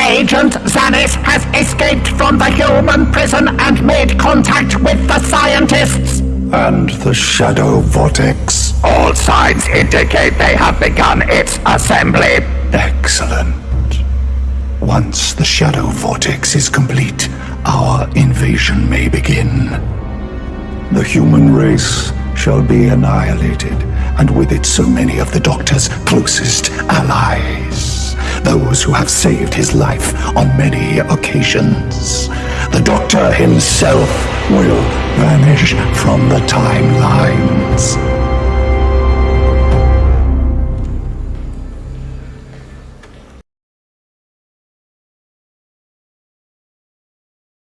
Agent Zanis has escaped from the human prison and made contact with the scientists. And the Shadow Vortex? All signs indicate they have begun its assembly. Excellent. Once the Shadow Vortex is complete, our invasion may begin. The human race shall be annihilated, and with it so many of the Doctor's closest allies. Those who have saved his life on many occasions. The Doctor himself will vanish from the timelines.